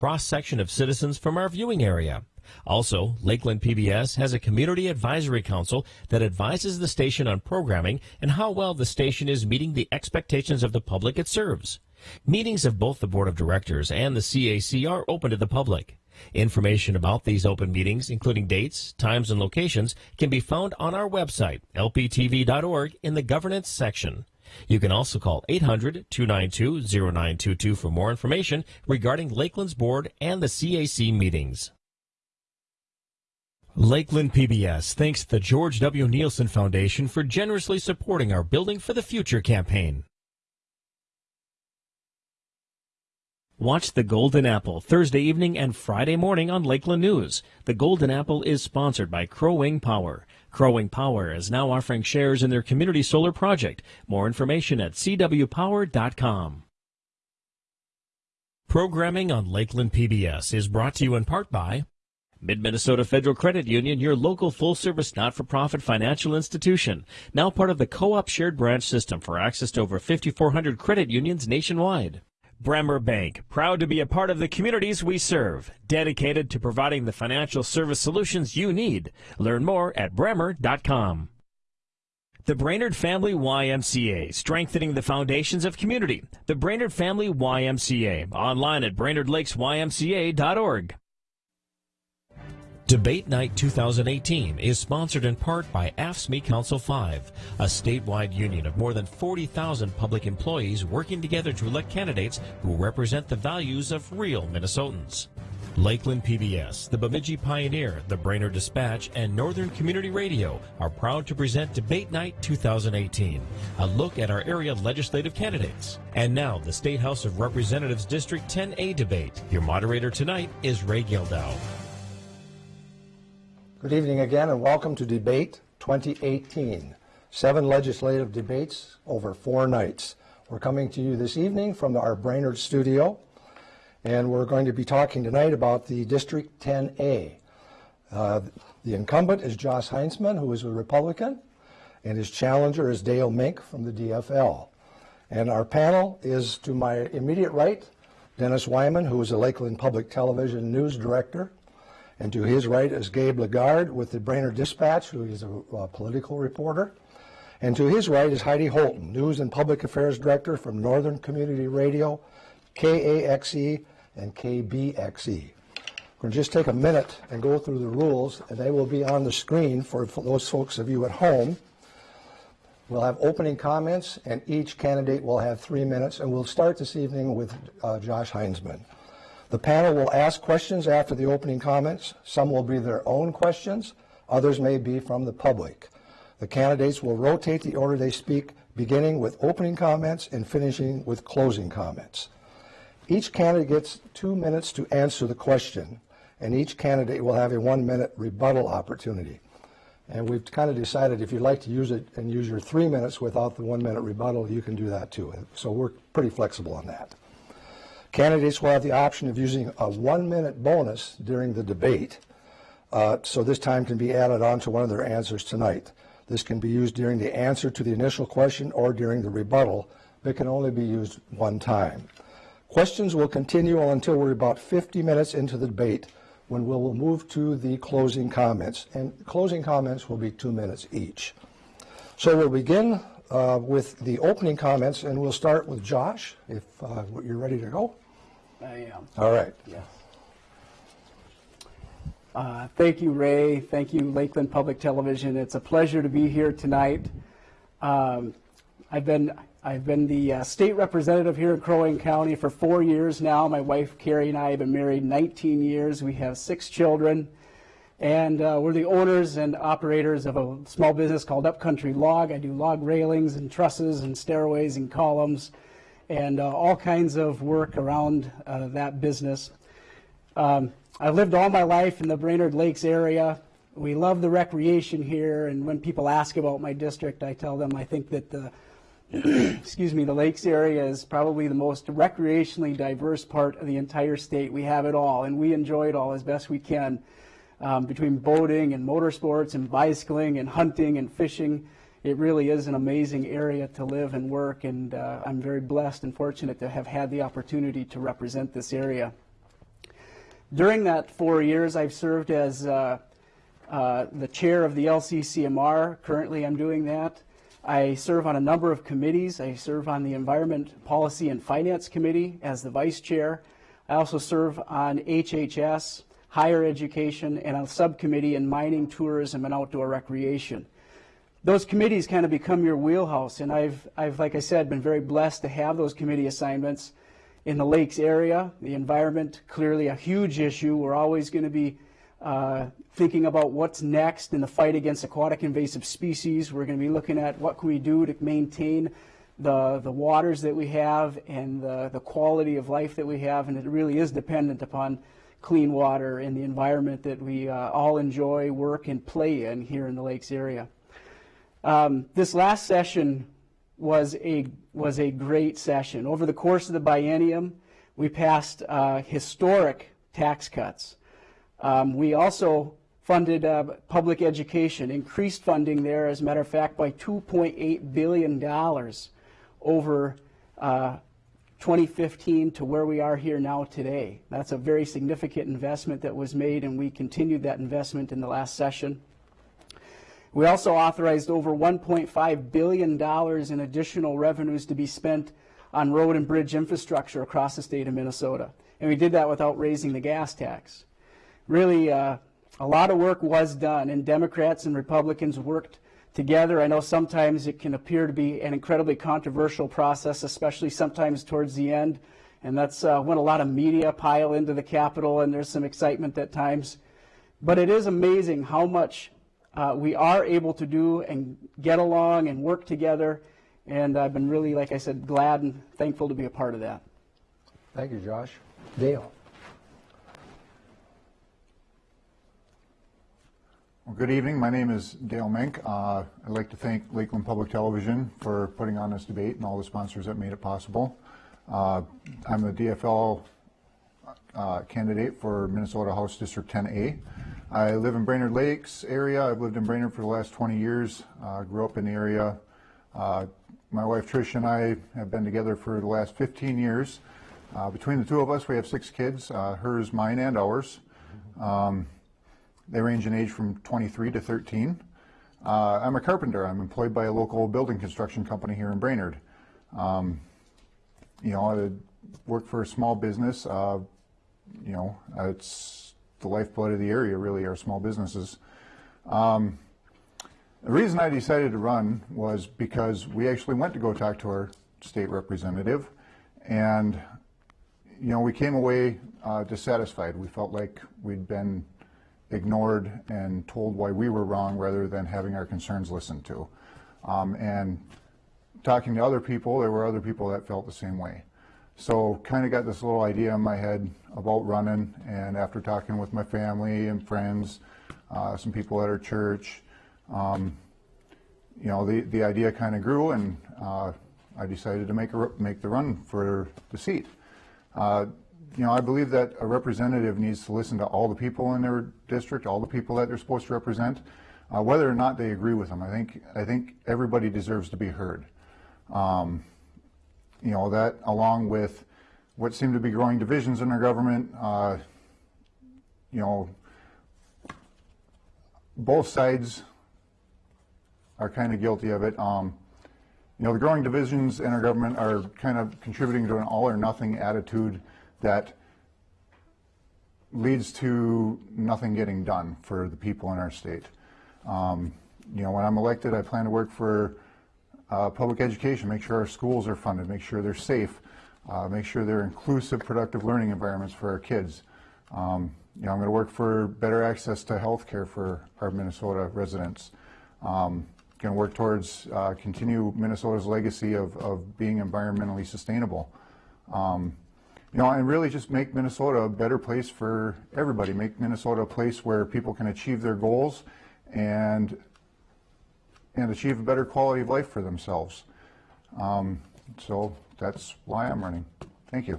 cross-section of citizens from our viewing area. Also, Lakeland PBS has a community advisory council that advises the station on programming and how well the station is meeting the expectations of the public it serves. Meetings of both the board of directors and the CAC are open to the public. Information about these open meetings, including dates, times, and locations, can be found on our website, lptv.org, in the governance section. You can also call 800-292-0922 for more information regarding Lakeland's board and the CAC meetings. Lakeland PBS thanks the George W. Neilson Foundation for generously supporting our Building for the Future campaign. Watch The Golden Apple Thursday evening and Friday morning on Lakeland News. The Golden Apple is sponsored by Crow Wing Power. Crow Wing Power is now offering shares in their community solar project. More information at cwpower.com. Programming on Lakeland PBS is brought to you in part by Mid-Minnesota Federal Credit Union, your local full-service not-for-profit financial institution, now part of the Co-op Shared Branch System for access to over 5,400 credit unions nationwide. Bremer Bank, proud to be a part of the communities we serve, dedicated to providing the financial service solutions you need. Learn more at bremer.com. The Brainerd Family YMCA, strengthening the foundations of community. The Brainerd Family YMCA, online at brainerdlakesymca.org. Debate Night 2018 is sponsored in part by AFSCME Council 5, a statewide union of more than 40,000 public employees working together to elect candidates who represent the values of real Minnesotans. Lakeland PBS, the Bemidji Pioneer, the Brainerd Dispatch, and Northern Community Radio are proud to present Debate Night 2018, a look at our area legislative candidates. And now, the State House of Representatives District 10A debate. Your moderator tonight is Ray Gildow. Good evening again and welcome to Debate 2018. Seven legislative debates over four nights. We're coming to you this evening from our Brainerd studio and we're going to be talking tonight about the District 10A. Uh, the incumbent is Josh Heintzeman, who is a Republican, and his challenger is Dale Mink from the DFL. And our panel is to my immediate right, Dennis Weimann, who is a Lakeland Public Television News Director, and to his right is Gabe Lagarde with the Brainerd Dispatch, who is a, a political reporter. And to his right is Heidi Holtan, News and Public Affairs Director from Northern Community Radio, KAXE and KBXE. We're going to just take a minute and go through the rules, and they will be on the screen for, those folks of you at home. We'll have opening comments, and each candidate will have three minutes, and we'll start this evening with uh, Josh Heintzeman. The panel will ask questions after the opening comments. Some will be their own questions. Others may be from the public. The candidates will rotate the order they speak, beginning with opening comments and finishing with closing comments. Each candidate gets two minutes to answer the question, and each candidate will have a one-minute rebuttal opportunity. And we've kind of decided if you'd like to use it and use your three minutes without the one-minute rebuttal, you can do that too. So we're pretty flexible on that. Candidates will have the option of using a one-minute bonus during the debate, uh, so this time can be added on to one of their answers tonight. This can be used during the answer to the initial question or during the rebuttal, but can only be used one time. Questions will continue until we're about 50 minutes into the debate when we will move to the closing comments. And closing comments will be two minutes each. So we'll begin uh, with the opening comments, and we'll start with Josh, if uh, you're ready to go. I am. All right. Yes. Uh, thank you, Ray. Thank you, Lakeland Public Television. It's a pleasure to be here tonight. Um, I've been I've been the uh, state representative here in Crow Wing County for four years now. My wife Carrie and I have been married 19 years. We have six children, and uh, we're the owners and operators of a small business called Upcountry Log. I do log railings and trusses and stairways and columns and uh, all kinds of work around uh, that business. Um, I've lived all my life in the Brainerd Lakes area. We love the recreation here, and when people ask about my district, I tell them I think that the excuse me, the lakes area is probably the most recreationally diverse part of the entire state. We have it all, and we enjoy it all as best we can. Um, between boating and motorsports and bicycling and hunting and fishing, it really is an amazing area to live and work, and uh, I'm very blessed and fortunate to have had the opportunity to represent this area. During that four years, I've served as uh, uh, the chair of the LCCMR. Currently, I'm doing that. I serve on a number of committees. I serve on the Environment Policy and Finance Committee as the vice chair. I also serve on HHS, higher education, and a subcommittee in mining, tourism, and outdoor recreation. Those committees kind of become your wheelhouse, and I've, I've, like I said, been very blessed to have those committee assignments in the lakes area. The environment, clearly a huge issue. We're always going to be uh, thinking about what's next in the fight against aquatic invasive species. We're going to be looking at what can we do to maintain the, the waters that we have and the, the quality of life that we have, and it really is dependent upon clean water and the environment that we uh, all enjoy, work, and play in here in the lakes area. Um, this last session was a was a great session. Over the course of the biennium, we passed uh, historic tax cuts. Um, we also funded uh, public education, increased funding there, as a matter of fact, by 2.8 billion dollars over uh, 2015 to where we are here now today. That's a very significant investment that was made, and we continued that investment in the last session. We also authorized over $1.5 billion in additional revenues to be spent on road and bridge infrastructure across the state of Minnesota. And we did that without raising the gas tax. Really, uh, a lot of work was done, and Democrats and Republicans worked together. I know sometimes it can appear to be an incredibly controversial process, especially sometimes towards the end. And that's uh, when a lot of media pile into the Capitol, and there's some excitement at times. But it is amazing how much uh, we are able to do and get along and work together. And I've been really, like I said, glad and thankful to be a part of that. Thank you, Josh. Dale? Well, good evening. My name is Dale Mink. Uh, I'd like to thank Lakeland Public Television for putting on this debate and all the sponsors that made it possible. Uh, I'm the DFL uh, candidate for Minnesota House District 10A. I live in Brainerd Lakes area. I've lived in Brainerd for the last 20 years. Uh, grew up in the area. Uh, my wife Trish and I have been together for the last 15 years. Uh, between the two of us, we have six kids, uh, hers, mine, and ours. Um, they range in age from 23 to 13. Uh, I'm a carpenter. I'm employed by a local building construction company here in Brainerd. Um, you know, I work for a small business. Uh, you know, it's the lifeblood of the area, really, are small businesses. Um, the reason I decided to run was because we actually went to go talk to our state representative, and you know, we came away uh, dissatisfied. We felt like we'd been ignored and told why we were wrong rather than having our concerns listened to. Um, and talking to other people, there were other people that felt the same way. So kind of got this little idea in my head about running, and after talking with my family and friends, uh, some people at our church, um, you know, the, the idea kind of grew, and uh, I decided to make, a, make the run for the seat. Uh, you know, I believe that a representative needs to listen to all the people in their district, all the people that they're supposed to represent, uh, whether or not they agree with them. I think I think everybody deserves to be heard. Um, you know, that along with what seem to be growing divisions in our government, uh, you know, both sides are kind of guilty of it. Um, you know, the growing divisions in our government are kind of contributing to an all or nothing attitude that leads to nothing getting done for the people in our state. Um, you know, when I'm elected, I plan to work for uh, public education, make sure our schools are funded, make sure they're safe, uh, make sure they're inclusive, productive learning environments for our kids. Um, you know, I'm going to work for better access to health care for our Minnesota residents. Um, going to work towards uh, continue Minnesota's legacy of, of being environmentally sustainable. Um, you know, and really just make Minnesota a better place for everybody. Make Minnesota a place where people can achieve their goals and and achieve a better quality of life for themselves. Um, so that's why I'm running. Thank you.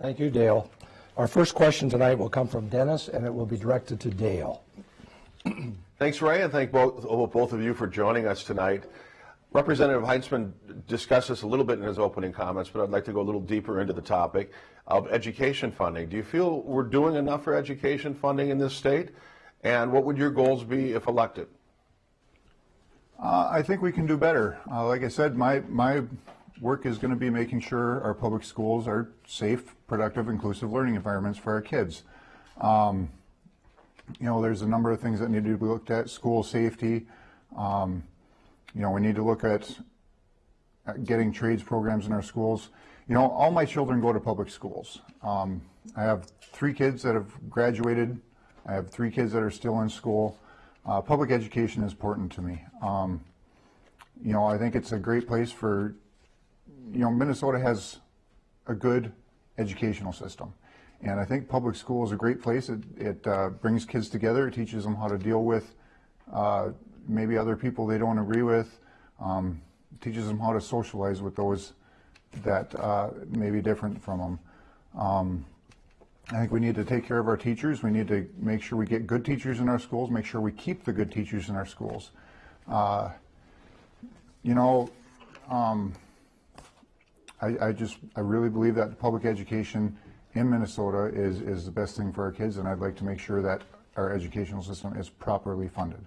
Thank you, Dale. Our first question tonight will come from Dennis, and it will be directed to Dale. Thanks, Ray, and thank both, both of you for joining us tonight. Representative Heintzeman discussed this a little bit in his opening comments, but I'd like to go a little deeper into the topic of education funding. Do you feel we're doing enough for education funding in this state? And what would your goals be if elected? Uh, I think we can do better. Uh, like I said, my, my work is going to be making sure our public schools are safe, productive, inclusive learning environments for our kids. Um, you know, there's a number of things that need to be looked at. School safety. Um, you know, we need to look at, at getting trades programs in our schools. You know, all my children go to public schools. Um, I have three kids that have graduated. I have three kids that are still in school. Uh, public education is important to me. Um, you know, I think it's a great place for, you know, Minnesota has a good educational system. And I think public school is a great place. It, it uh, brings kids together. It teaches them how to deal with uh, maybe other people they don't agree with. Um, teaches them how to socialize with those that uh, may be different from them. Um, I think we need to take care of our teachers. We need to make sure we get good teachers in our schools, make sure we keep the good teachers in our schools. Uh, you know, um, I, I, just, I really believe that public education in Minnesota is, is the best thing for our kids, and I'd like to make sure that our educational system is properly funded.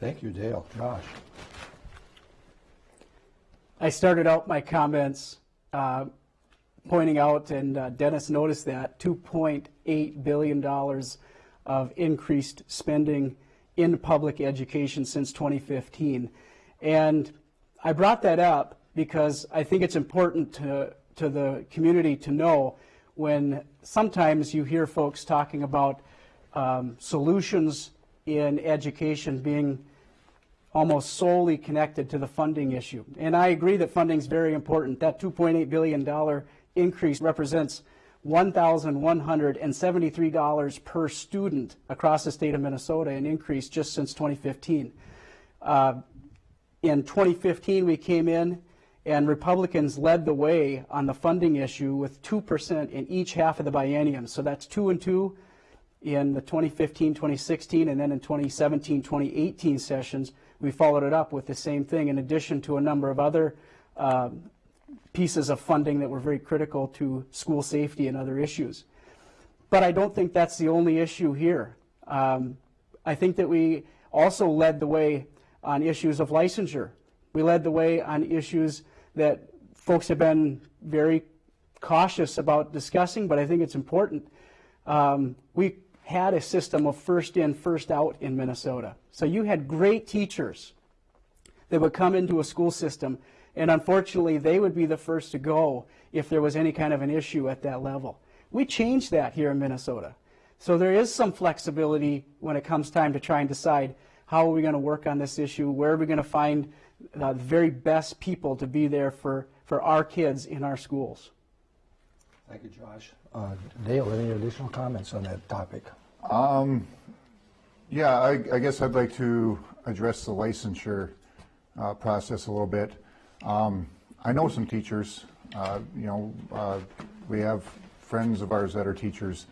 Thank you, Dale. Josh? I started out my comments uh, pointing out, and uh, Dennis noticed that, $2.8 billion of increased spending in public education since 2015. And I brought that up because I think it's important to, to the community to know when sometimes you hear folks talking about um, solutions in education being almost solely connected to the funding issue. And I agree that funding is very important. That $2.8 billion increase represents $1,173 per student across the state of Minnesota, an increase just since 2015. Uh, in 2015, we came in and Republicans led the way on the funding issue with 2% in each half of the biennium. So that's 2 and 2 in the 2015, 2016, and then in 2017, 2018 sessions, we followed it up with the same thing in addition to a number of other uh, pieces of funding that were very critical to school safety and other issues. But I don't think that's the only issue here. Um, I think that we also led the way on issues of licensure. We led the way on issues that folks have been very cautious about discussing, but I think it's important. Um, we had a system of first in, first out in Minnesota. So you had great teachers that would come into a school system, and unfortunately, they would be the first to go if there was any kind of an issue at that level. We changed that here in Minnesota. So there is some flexibility when it comes time to try and decide how are we going to work on this issue, where are we going to find uh, the very best people to be there for, for our kids in our schools. Thank you, Josh. Uh, Dale, any additional comments on that topic? Um, yeah, I, I, guess I'd like to address the licensure uh, process a little bit. Um, I know some teachers. Uh, you know, uh, we have friends of ours that are teachers,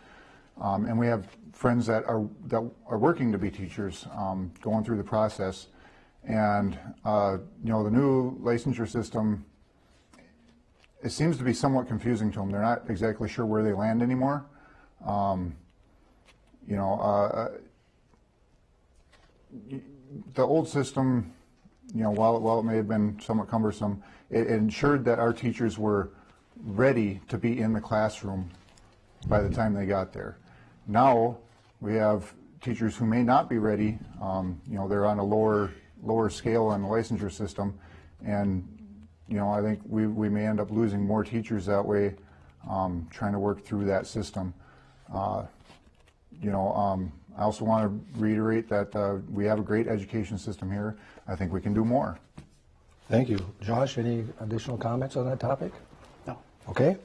um, and we have friends that are that are working to be teachers, um, going through the process. And uh, you know, the new licensure system it seems to be somewhat confusing to them. They're not exactly sure where they land anymore. Um, you know, uh, the old system, you know, while, while it may have been somewhat cumbersome, it, it ensured that our teachers were ready to be in the classroom by the time they got there. Now we have teachers who may not be ready. Um, you know, they're on a lower lower scale on the licensure system, and you know, I think we, we may end up losing more teachers that way, um, trying to work through that system. Uh, you know, um, I also want to reiterate that uh, we have a great education system here. I think we can do more. Thank you. Josh, any additional comments on that topic? No. Okay.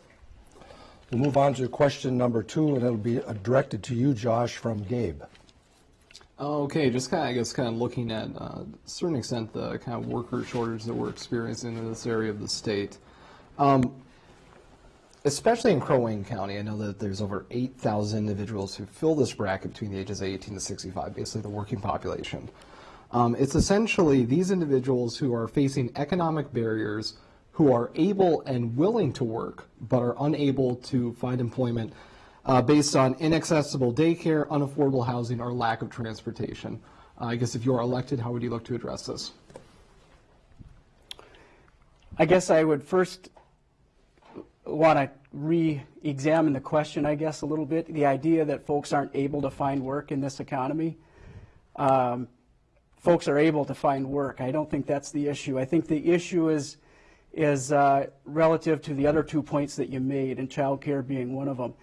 We'll move on to question number two, and it'll be directed to you, Josh, from Gabe. Okay, just kind of, I guess, kind of looking at, uh, a certain extent, the kind of worker shortage that we're experiencing in this area of the state. Um, especially in Crow Wing County, I know that there's over 8,000 individuals who fill this bracket between the ages of 18 to 65, basically the working population. Um, it's essentially these individuals who are facing economic barriers, who are able and willing to work, but are unable to find employment uh, based on inaccessible daycare, unaffordable housing, or lack of transportation. Uh, I guess if you are elected, how would you look to address this? I guess I would first want to re-examine the question, I guess, a little bit. The idea that folks aren't able to find work in this economy. Um, folks are able to find work. I don't think that's the issue. I think the issue is is uh, relative to the other two points that you made, and child care being one of them.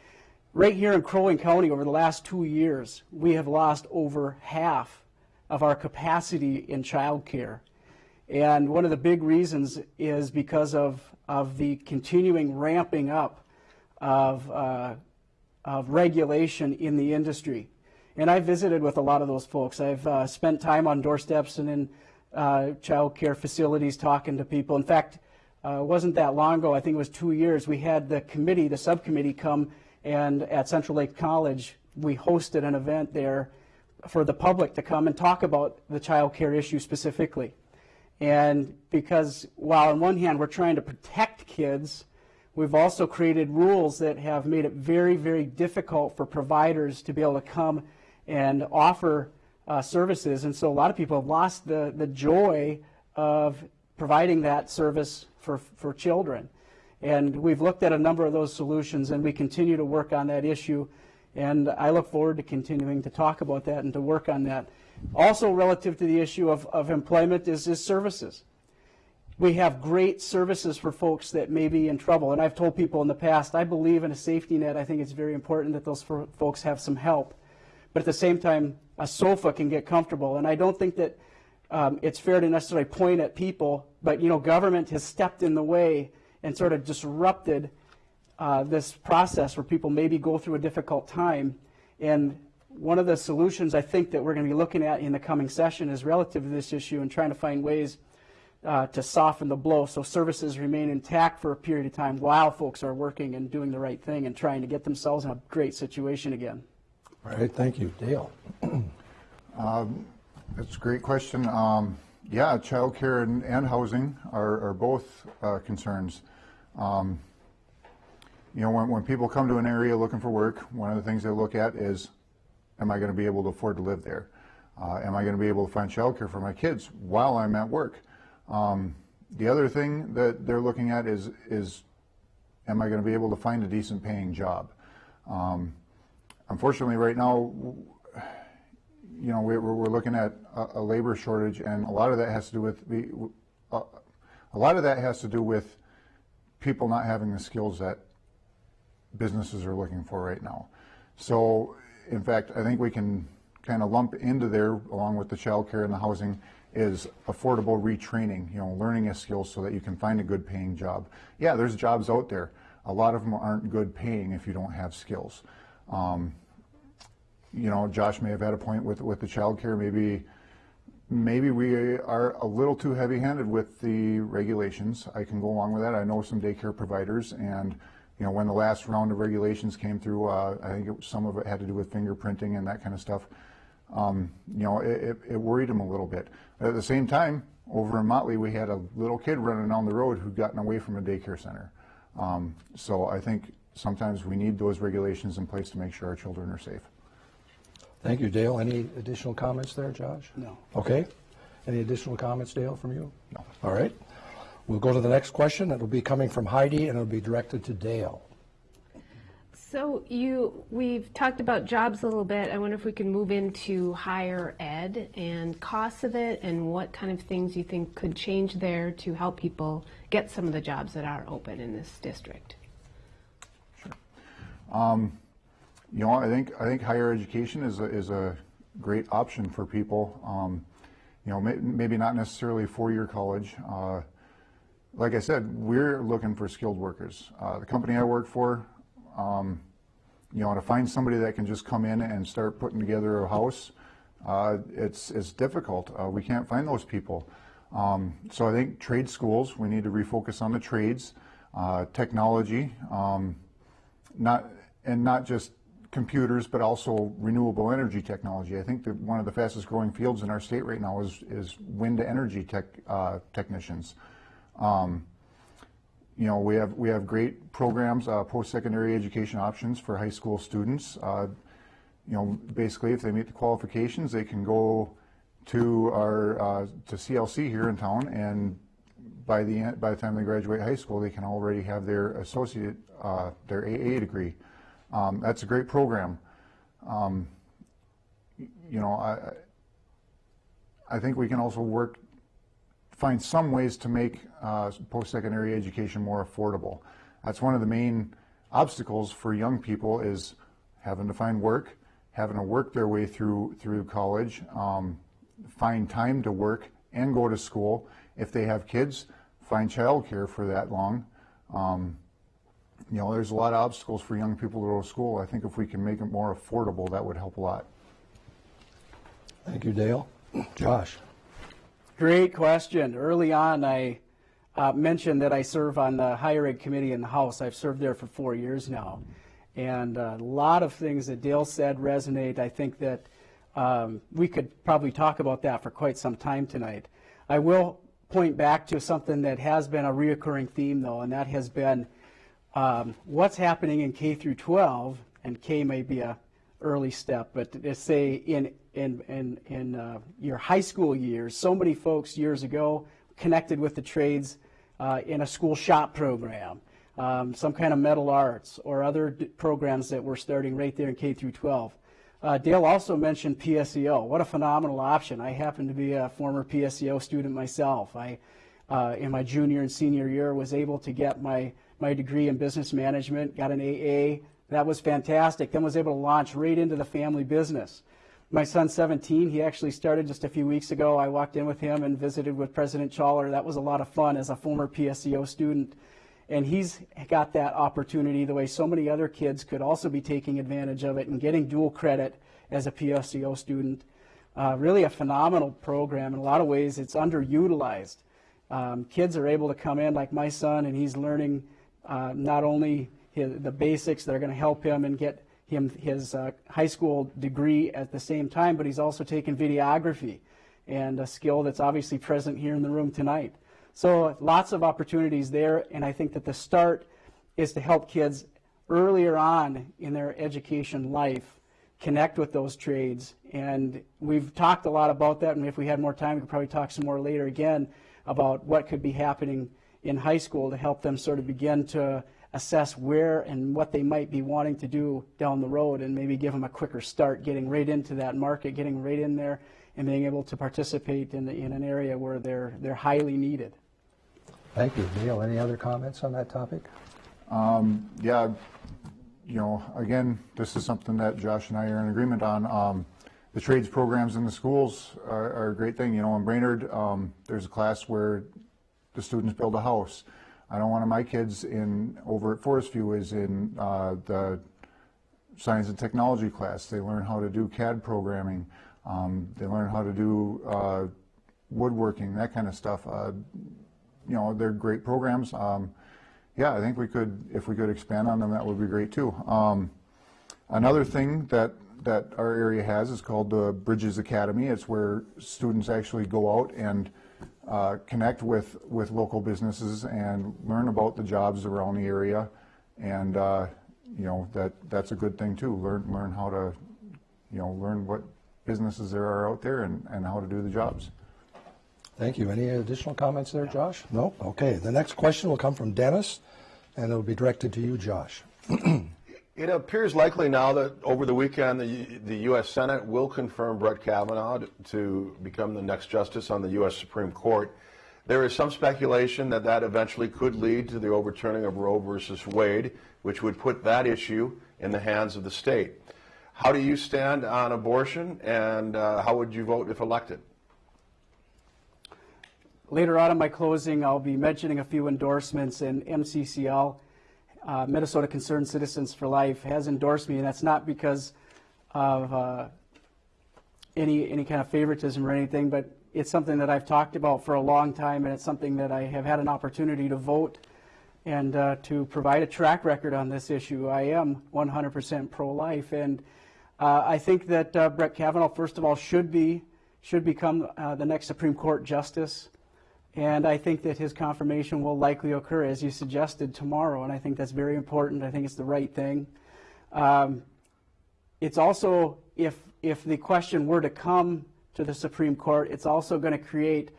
Right here in Crow Wing County, over the last two years, we have lost over half of our capacity in child care. And one of the big reasons is because of, of the continuing ramping up of, uh, of regulation in the industry. And I visited with a lot of those folks. I've uh, spent time on doorsteps and in uh, child care facilities talking to people. In fact, uh, it wasn't that long ago, I think it was two years, we had the committee, the subcommittee come and at Central Lake College, we hosted an event there for the public to come and talk about the child care issue specifically. And because while on one hand we're trying to protect kids, we've also created rules that have made it very, very difficult for providers to be able to come and offer uh, services. And so a lot of people have lost the, the joy of providing that service for, for children. And we've looked at a number of those solutions and we continue to work on that issue. And I look forward to continuing to talk about that and to work on that. Also relative to the issue of, of employment is, is services. We have great services for folks that may be in trouble. And I've told people in the past, I believe in a safety net. I think it's very important that those folks have some help. But at the same time, a sofa can get comfortable. And I don't think that um, it's fair to necessarily point at people, but you know, government has stepped in the way and sort of disrupted uh, this process where people maybe go through a difficult time. And one of the solutions I think that we're going to be looking at in the coming session is relative to this issue and trying to find ways uh, to soften the blow so services remain intact for a period of time while folks are working and doing the right thing and trying to get themselves in a great situation again. All right, thank you. Dale. um, that's a great question. Um, yeah, childcare and, and housing are, are both uh, concerns. Um, you know, when, when people come to an area looking for work, one of the things they look at is, am I going to be able to afford to live there? Uh, am I going to be able to find childcare for my kids while I'm at work? Um, the other thing that they're looking at is, is am I going to be able to find a decent paying job? Um, unfortunately, right now, you know, we're, we're looking at a, a, labor shortage, and a lot of that has to do with the, uh, a lot of that has to do with people not having the skills that businesses are looking for right now. So, in fact, I think we can kind of lump into there, along with the child care and the housing, is affordable retraining, you know, learning a skill so that you can find a good paying job. Yeah, there's jobs out there. A lot of them aren't good paying if you don't have skills. Um, you know, Josh may have had a point with, with the child care. Maybe, maybe we are a little too heavy-handed with the regulations. I can go along with that. I know some daycare providers, and you know, when the last round of regulations came through, uh, I think it, some of it had to do with fingerprinting and that kind of stuff. Um, you know, it, it, it, worried him a little bit. But at the same time, over in Motley, we had a little kid running down the road who'd gotten away from a daycare center. Um, so I think sometimes we need those regulations in place to make sure our children are safe. Thank you, Dale. Any additional comments there, Josh? No. Okay. Any additional comments, Dale, from you? No. All right. We'll go to the next question. It'll be coming from Heidi, and it'll be directed to Dale. So you, we've talked about jobs a little bit. I wonder if we can move into higher ed and costs of it, and what kind of things you think could change there to help people get some of the jobs that are open in this district. Um, you know, I think I think higher education is a, is a great option for people. Um, you know, may, maybe not necessarily four-year college. Uh, like I said, we're looking for skilled workers. Uh, the company I work for, um, you know, to find somebody that can just come in and start putting together a house, uh, it's it's difficult. Uh, we can't find those people. Um, so I think trade schools, we need to refocus on the trades, uh, technology, um, not and not just computers, but also renewable energy technology. I think that one of the fastest growing fields in our state right now is, is wind energy tech, uh, technicians. Um, you know, we have we have great programs, uh, post-secondary education options for high school students. Uh, you know, basically, if they meet the qualifications, they can go to our uh, to CLC here in town, and by the by the time they graduate high school, they can already have their associate, uh, their AA degree. Um, that's a great program. Um, you know, I I think we can also work find some ways to make uh, post-secondary education more affordable. That's one of the main obstacles for young people is having to find work, having to work their way through through college, um, find time to work and go to school. If they have kids, find childcare for that long. Um, you know, there's a lot of obstacles for young people to go to school. I think if we can make it more affordable, that would help a lot. Thank you, Dale. Josh? Great question. Early on, I uh, mentioned that I serve on the higher ed committee in the House. I've served there for four years now. And uh, a lot of things that Dale said resonate. I think that um, we could probably talk about that for quite some time tonight. I will point back to something that has been a reoccurring theme, though, and that has been um, what's happening in K through 12, and K may be a early step, but let's say in in in in uh, your high school years, so many folks years ago connected with the trades uh, in a school shop program, um, some kind of metal arts or other programs that we're starting right there in K through 12. Uh, Dale also mentioned PSEO. What a phenomenal option! I happen to be a former PSEO student myself. I, uh, in my junior and senior year, was able to get my my degree in business management, got an AA. That was fantastic. Then was able to launch right into the family business. My son's 17. He actually started just a few weeks ago. I walked in with him and visited with President Charlier. That was a lot of fun as a former PSEO student. And he's got that opportunity the way so many other kids could also be taking advantage of it and getting dual credit as a PSEO student. Uh, really a phenomenal program. In a lot of ways, it's underutilized. Um, kids are able to come in like my son, and he's learning uh, not only his, the basics that are going to help him and get him his uh, high school degree at the same time, but he's also taken videography and a skill that's obviously present here in the room tonight. So lots of opportunities there, and I think that the start is to help kids earlier on in their education life connect with those trades. And we've talked a lot about that, and if we had more time, we could probably talk some more later again about what could be happening in high school to help them sort of begin to assess where and what they might be wanting to do down the road and maybe give them a quicker start getting right into that market, getting right in there and being able to participate in, the, in an area where they're, they're highly needed. Thank you. Neil, any other comments on that topic? Um, yeah, you know, again, this is something that Josh and I are in agreement on. Um, the trades programs in the schools are, are, a great thing. You know, in Brainerd, um, there's a class where the students build a house. I don't want my kids in over at Forest View is in uh, the science and technology class. They learn how to do CAD programming. Um, they learn how to do uh, woodworking, that kind of stuff. Uh, you know, they're great programs. Um, yeah, I think we could, if we could expand on them, that would be great too. Um, another thing that that our area has is called the Bridges Academy. It's where students actually go out and uh, connect with, with local businesses and learn about the jobs around the area. And, uh, you know, that, that's a good thing too. Learn, learn how to, you know, learn what businesses there are out there and, and how to do the jobs. Thank you. Any additional comments there, Josh? No? Okay. The next question will come from Dennis, and it'll be directed to you, Josh. It appears likely now that over the weekend the, the U.S. Senate will confirm Brett Kavanaugh to become the next justice on the U.S. Supreme Court. There is some speculation that that eventually could lead to the overturning of Roe versus Wade, which would put that issue in the hands of the state. How do you stand on abortion, and uh, how would you vote if elected? Later on in my closing, I'll be mentioning a few endorsements in MCCL uh, Minnesota Concerned Citizens for Life has endorsed me, and that's not because of uh, any any kind of favoritism or anything, but it's something that I've talked about for a long time, and it's something that I have had an opportunity to vote and uh, to provide a track record on this issue. I am 100% pro-life, and uh, I think that uh, Brett Kavanaugh, first of all, should be should become uh, the next Supreme Court justice, and I think that his confirmation will likely occur, as you suggested, tomorrow. And I think that's very important. I think it's the right thing. Um, it's also if if the question were to come to the Supreme Court, it's also going to create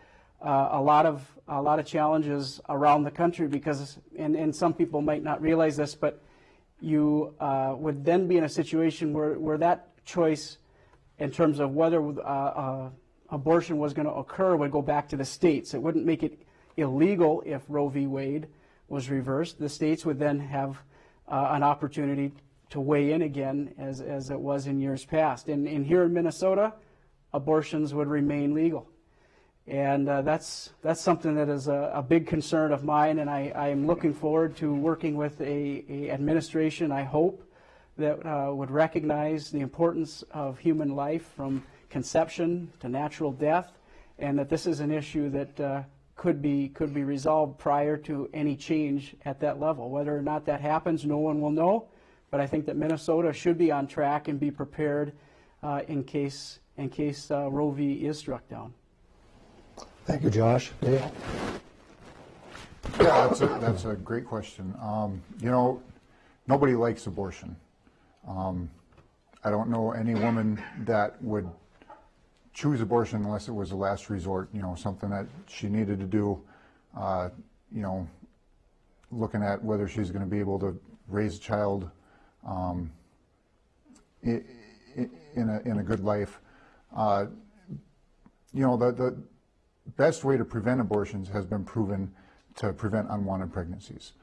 uh, a lot of a lot of challenges around the country because, and, and some people might not realize this, but you uh, would then be in a situation where, where that choice, in terms of whether uh, uh, abortion was going to occur, would go back to the states. It wouldn't make it illegal if Roe v. Wade was reversed. The states would then have uh, an opportunity to weigh in again, as, as it was in years past. And, and here in Minnesota, abortions would remain legal. And uh, that's, that's something that is a, a, big concern of mine, and I, am looking forward to working with a, a administration, I hope, that uh, would recognize the importance of human life from conception to natural death, and that this is an issue that uh, could, be, could be resolved prior to any change at that level. Whether or not that happens, no one will know, but I think that Minnesota should be on track and be prepared uh, in case, in case uh, Roe v. is struck down. Thank you, Josh. Dale? Yeah, that's a, that's a great question. Um, you know, nobody likes abortion. Um, I don't know any woman that would choose abortion unless it was a last resort, you know, something that she needed to do, uh, you know, looking at whether she's going to be able to raise a child um, in, a, in a good life. Uh, you know, the, the best way to prevent abortions has been proven to prevent unwanted pregnancies.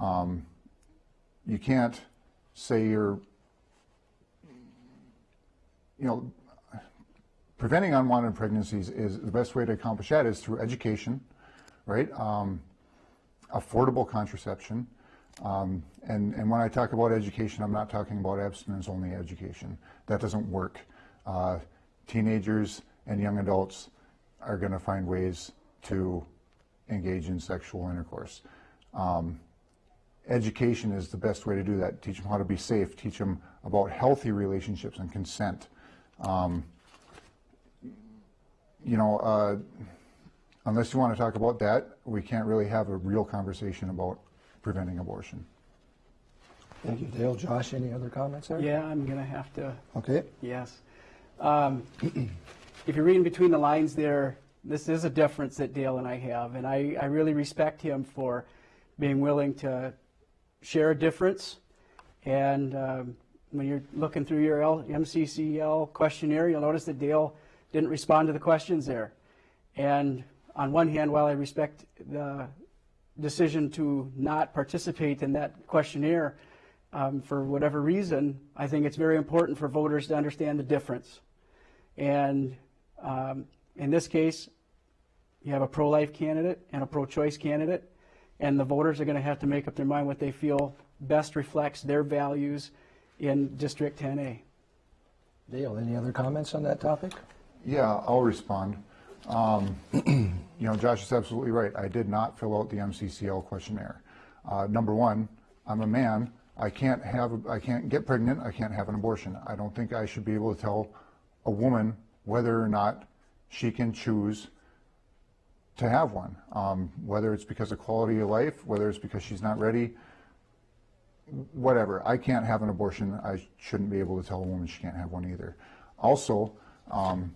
Um, you can't say you're, you know, preventing unwanted pregnancies is the best way to accomplish that is through education, right? Um, affordable contraception. Um, and, and when I talk about education, I'm not talking about abstinence only education. That doesn't work. Uh, teenagers and young adults are going to find ways to engage in sexual intercourse. Um, education is the best way to do that. Teach them how to be safe. Teach them about healthy relationships and consent. Um, you know, uh, unless you want to talk about that, we can't really have a real conversation about preventing abortion. Thank you, Dale. Josh, any other comments there? Yeah, I'm going to have to. Okay. Yes. Um, if you're reading between the lines there, this is a difference that Dale and I have, and I, I really respect him for being willing to share a difference. And um, when you're looking through your L, MCCL questionnaire, you'll notice that Dale didn't respond to the questions there. And on one hand, while I respect the decision to not participate in that questionnaire um, for whatever reason, I think it's very important for voters to understand the difference. And um, in this case, you have a pro-life candidate and a pro-choice candidate, and the voters are going to have to make up their mind what they feel best reflects their values in District 10A. Dale, any other comments on that topic? Yeah, I'll respond. Um, you know, Josh is absolutely right. I did not fill out the MCCL questionnaire. Uh, number one, I'm a man. I can't have, I can't get pregnant. I can't have an abortion. I don't think I should be able to tell a woman whether or not she can choose to have one, um, whether it's because of quality of life, whether it's because she's not ready, whatever. I can't have an abortion. I shouldn't be able to tell a woman she can't have one either. Also, um,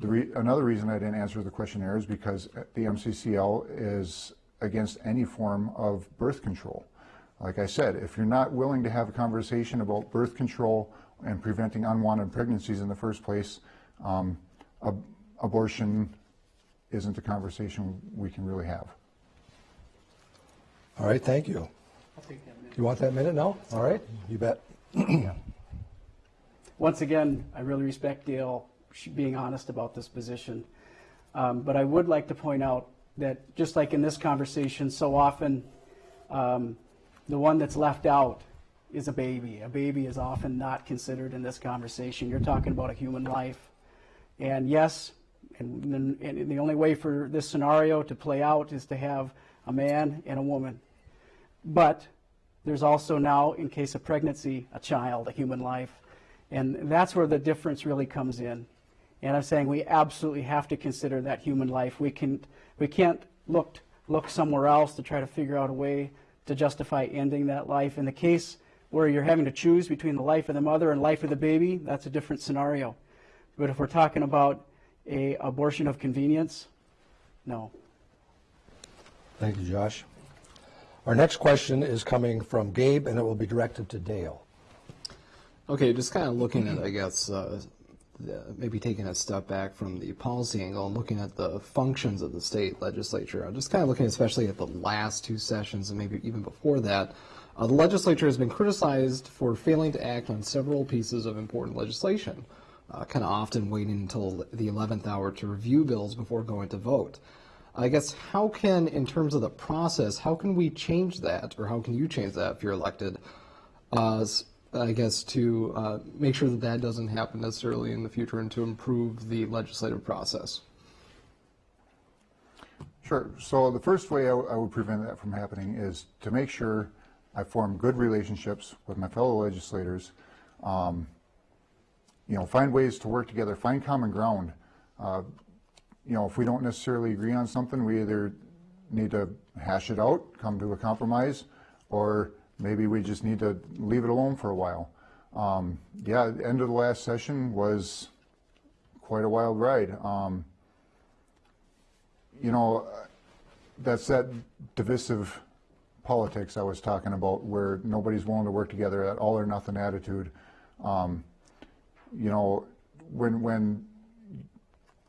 re another reason I didn't answer the questionnaire is because the MCCL is against any form of birth control. Like I said, if you're not willing to have a conversation about birth control and preventing unwanted pregnancies in the first place, um, ab abortion isn't a conversation we can really have. All right, thank you. You want that minute now? All right, you bet. Once again, I really respect Dale being honest about this position. Um, but I would like to point out that just like in this conversation, so often um, the one that's left out is a baby. A baby is often not considered in this conversation. You're talking about a human life. And yes, and, and the only way for this scenario to play out is to have a man and a woman. but there's also now, in case of pregnancy, a child, a human life. And that's where the difference really comes in. And I'm saying we absolutely have to consider that human life. We, can, we can't look, look somewhere else to try to figure out a way to justify ending that life. In the case where you're having to choose between the life of the mother and life of the baby, that's a different scenario. But if we're talking about a abortion of convenience, no. Thank you, Josh. Our next question is coming from Gabe, and it will be directed to Dale. Okay, just kind of looking at, I guess, uh, the, maybe taking a step back from the policy angle and looking at the functions of the state legislature. I'm just kind of looking especially at the last two sessions and maybe even before that. Uh, the legislature has been criticized for failing to act on several pieces of important legislation, uh, kind of often waiting until the 11th hour to review bills before going to vote. I guess how can, in terms of the process, how can we change that, or how can you change that if you're elected? Uh, I guess to uh, make sure that that doesn't happen necessarily in the future and to improve the legislative process. Sure. So the first way I, I would prevent that from happening is to make sure I form good relationships with my fellow legislators. Um, you know, find ways to work together, find common ground. Uh, you know, if we don't necessarily agree on something, we either need to hash it out, come to a compromise, or maybe we just need to leave it alone for a while. Um, yeah, the end of the last session was quite a wild ride. Um, you know, that's that divisive politics I was talking about where nobody's willing to work together, that all or nothing attitude. Um, you know, when, when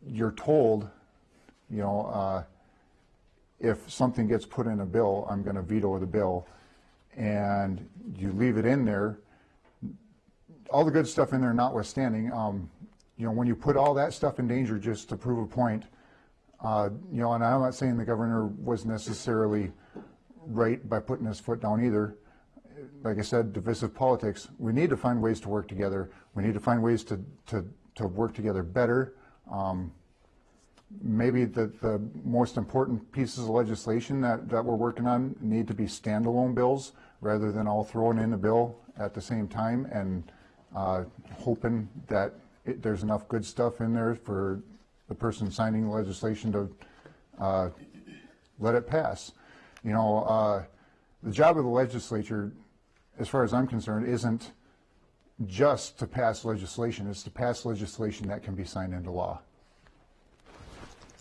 you're told, you know, uh, if something gets put in a bill, I'm going to veto the bill, and you leave it in there, all the good stuff in there notwithstanding, um, you know, when you put all that stuff in danger just to prove a point, uh, you know, and I'm not saying the governor was necessarily right by putting his foot down either. Like I said, divisive politics. We need to find ways to work together. We need to find ways to, to, to work together better. Um, maybe the, the most important pieces of legislation that, that we're working on need to be standalone bills rather than all thrown in a bill at the same time and uh, hoping that it, there's enough good stuff in there for the person signing the legislation to uh, let it pass. You know, uh, the job of the legislature, as far as I'm concerned, isn't just to pass legislation. It's to pass legislation that can be signed into law.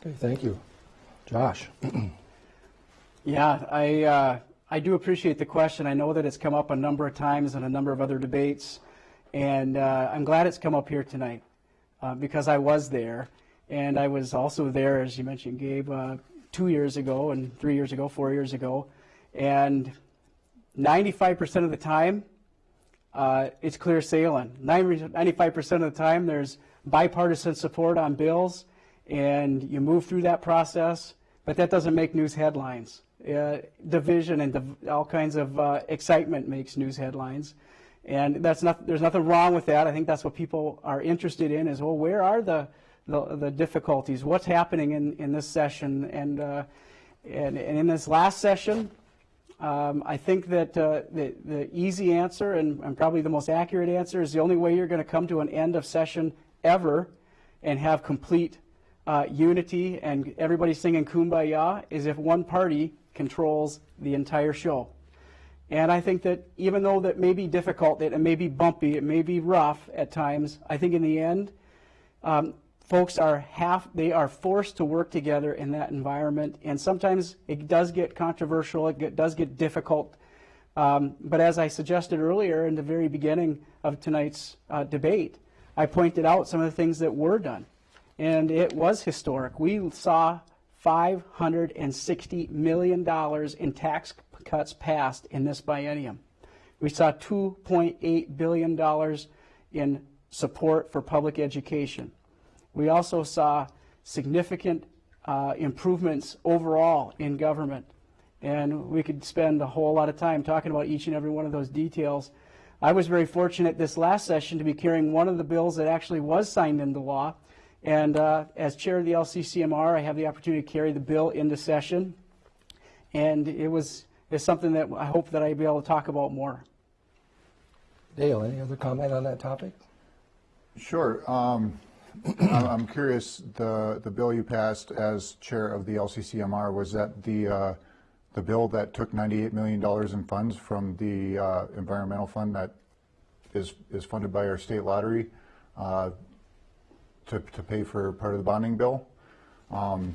Okay, thank you. Josh? Yeah, I, uh, I do appreciate the question. I know that it's come up a number of times in a number of other debates, and uh, I'm glad it's come up here tonight uh, because I was there, and I was also there, as you mentioned, Gabe, uh, two years ago, and three years ago, four years ago, and 95% of the time, uh, it's clear sailing. 95% of the time, there's bipartisan support on bills and you move through that process, but that doesn't make news headlines. Uh, division and div all kinds of uh, excitement makes news headlines. And that's not, there's nothing wrong with that. I think that's what people are interested in is, well, where are the, the, the difficulties? What's happening in, in this session? And, uh, and, and, in this last session, um, I think that uh, the, the easy answer and, and probably the most accurate answer is the only way you're going to come to an end of session ever and have complete uh, unity and everybody singing kumbaya is if one party controls the entire show. And I think that even though that may be difficult, that it may be bumpy, it may be rough at times, I think in the end, um, folks are half, they are forced to work together in that environment. And sometimes it does get controversial, it get, does get difficult. Um, but as I suggested earlier in the very beginning of tonight's uh, debate, I pointed out some of the things that were done and it was historic. We saw $560 million in tax cuts passed in this biennium. We saw $2.8 billion in support for public education. We also saw significant uh, improvements overall in government. And we could spend a whole lot of time talking about each and every one of those details. I was very fortunate this last session to be carrying one of the bills that actually was signed into law, and uh, as chair of the LCCMR, I have the opportunity to carry the bill into session. And it was, is something that I hope that I'll be able to talk about more. Dale, any other comment on that topic? Sure. Um, I'm I'm curious, the, the bill you passed as chair of the LCCMR, was that the, uh, the bill that took $98 million in funds from the uh, environmental fund that is, is funded by our state lottery uh, to, to pay for part of the bonding bill? Um,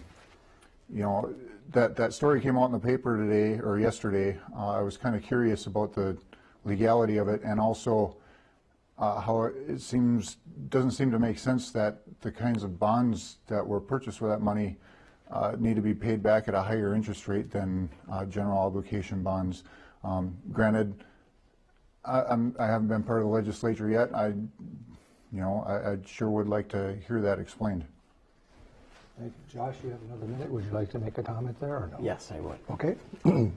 You know, that, that story came out in the paper today, or yesterday. Uh, I was kind of curious about the legality of it and also uh, how it seems, doesn't seem to make sense that the kinds of bonds that were purchased with that money uh, need to be paid back at a higher interest rate than uh, general obligation bonds. Um, Granted, I, I haven't been part of the legislature yet. I, you know, I, I sure would like to hear that explained. Thank you. Josh, you have another minute. Would you like to make a comment there or no? Yes, I would. Okay.